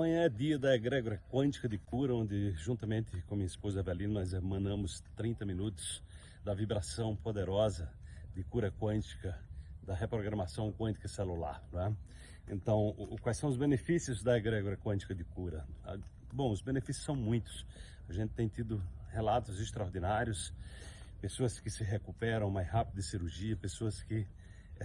Amanhã é dia da egrégora quântica de cura, onde juntamente com minha esposa Evelina nós emanamos 30 minutos da vibração poderosa de cura quântica, da reprogramação quântica celular. Né? Então, quais são os benefícios da egrégora quântica de cura? Ah, bom, os benefícios são muitos. A gente tem tido relatos extraordinários, pessoas que se recuperam mais rápido de cirurgia, pessoas que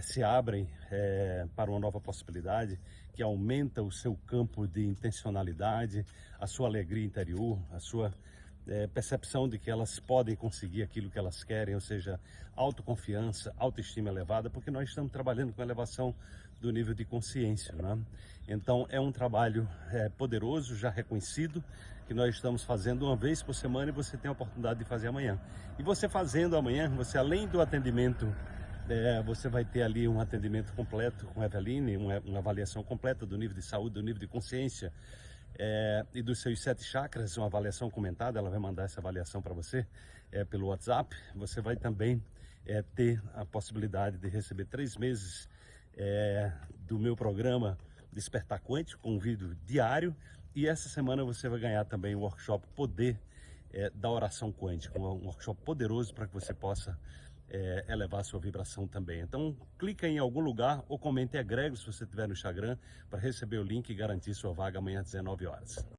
se abrem é, para uma nova possibilidade que aumenta o seu campo de intencionalidade, a sua alegria interior, a sua é, percepção de que elas podem conseguir aquilo que elas querem, ou seja, autoconfiança, autoestima elevada, porque nós estamos trabalhando com elevação do nível de consciência. Né? Então é um trabalho é, poderoso, já reconhecido, que nós estamos fazendo uma vez por semana e você tem a oportunidade de fazer amanhã. E você fazendo amanhã, você além do atendimento é, você vai ter ali um atendimento completo com a Eveline, uma, uma, avaliação completa do nível de saúde, do nível de consciência é, e dos seus sete chakras, uma avaliação comentada, ela vai mandar essa avaliação para você é, pelo WhatsApp. Você vai também é, ter a possibilidade de receber três meses é, do meu programa Despertar Quântico, com um vídeo diário. E essa semana você vai ganhar também o workshop Poder é, da Oração Quântica, um workshop poderoso para que você possa é, elevar a sua vibração também. Então, clica em algum lugar ou comente agrego se você estiver no Instagram para receber o link e garantir sua vaga amanhã às 19 horas.